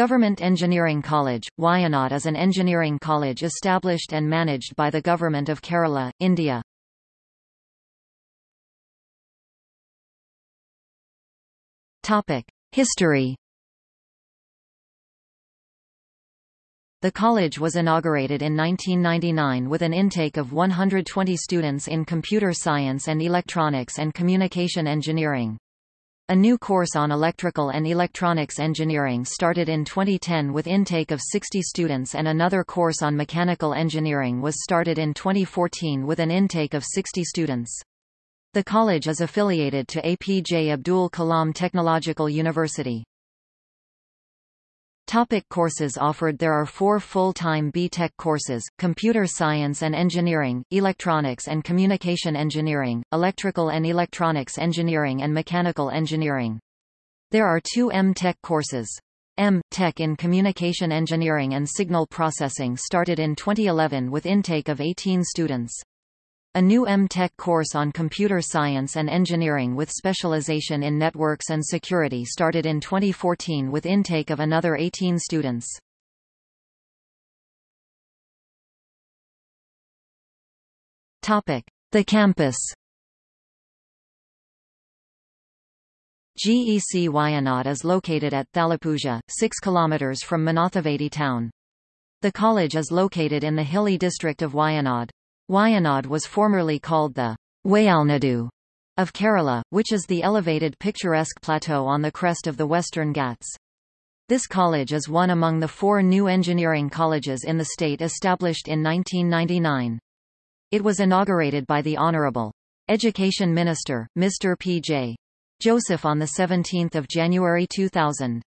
Government Engineering College, Wayanad is an engineering college established and managed by the Government of Kerala, India. History The college was inaugurated in 1999 with an intake of 120 students in computer science and electronics and communication engineering. A new course on electrical and electronics engineering started in 2010 with intake of 60 students and another course on mechanical engineering was started in 2014 with an intake of 60 students. The college is affiliated to APJ Abdul Kalam Technological University. Topic courses offered There are four full-time B.Tech courses, Computer Science and Engineering, Electronics and Communication Engineering, Electrical and Electronics Engineering and Mechanical Engineering. There are two M.Tech courses. M.Tech in Communication Engineering and Signal Processing started in 2011 with intake of 18 students. A new M.Tech course on computer science and engineering with specialization in networks and security started in 2014 with intake of another 18 students. The campus GEC Wayanad is located at Thalappuzha, 6 km from Mananthavady town. The college is located in the hilly district of Wayanad. Wayanad was formerly called the Wayalnadu of Kerala, which is the elevated picturesque plateau on the crest of the Western Ghats. This college is one among the four new engineering colleges in the state established in 1999. It was inaugurated by the Honorable Education Minister, Mr. P.J. Joseph on 17 January 2000.